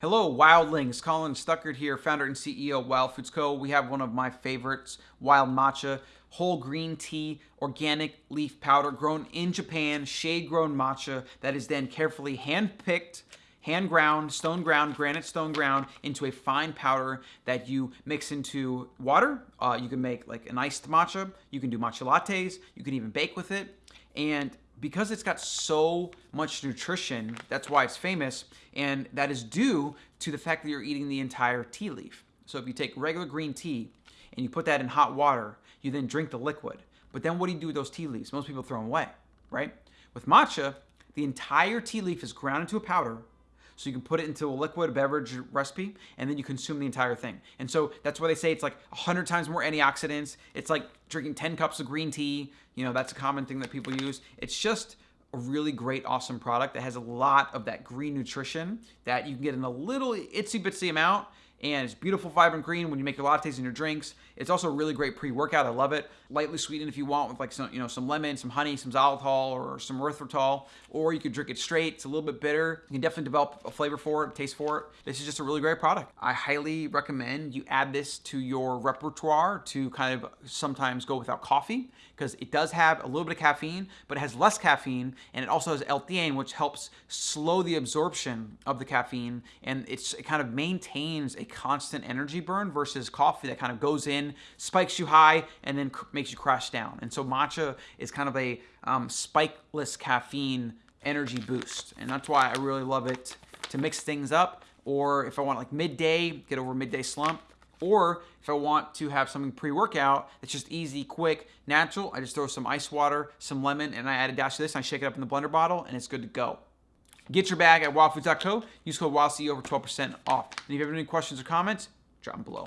Hello, Wildlings. Colin Stuckert here, founder and CEO of Wild Foods Co. We have one of my favorites, Wild Matcha, whole green tea, organic leaf powder grown in Japan, shade grown matcha that is then carefully hand picked, hand ground, stone ground, granite stone ground into a fine powder that you mix into water. Uh, you can make like an iced matcha. You can do matcha lattes. You can even bake with it. And because it's got so much nutrition, that's why it's famous, and that is due to the fact that you're eating the entire tea leaf. So if you take regular green tea and you put that in hot water, you then drink the liquid. But then what do you do with those tea leaves? Most people throw them away, right? With matcha, the entire tea leaf is ground into a powder so you can put it into a liquid beverage recipe and then you consume the entire thing. And so that's why they say it's like 100 times more antioxidants. It's like drinking 10 cups of green tea. You know, that's a common thing that people use. It's just a really great, awesome product that has a lot of that green nutrition that you can get in a little itsy bitsy amount and it's beautiful, vibrant green when you make your lattes and your drinks. It's also a really great pre-workout. I love it. Lightly sweetened if you want with like some, you know, some lemon, some honey, some xylitol, or some erythritol, or you could drink it straight. It's a little bit bitter. You can definitely develop a flavor for it, taste for it. This is just a really great product. I highly recommend you add this to your repertoire to kind of sometimes go without coffee because it does have a little bit of caffeine, but it has less caffeine, and it also has L-theanine, which helps slow the absorption of the caffeine, and it kind of maintains a constant energy burn versus coffee that kind of goes in, spikes you high, and then makes you crash down. And so matcha is kind of a um, spikeless caffeine energy boost. And that's why I really love it to mix things up. Or if I want like midday, get over midday slump, or if I want to have something pre-workout that's just easy, quick, natural, I just throw some ice water, some lemon, and I add a dash of this, and I shake it up in the blender bottle, and it's good to go. Get your bag at wildfoods.co. Use code WildCE over 12% off. And if you have any questions or comments, drop them below.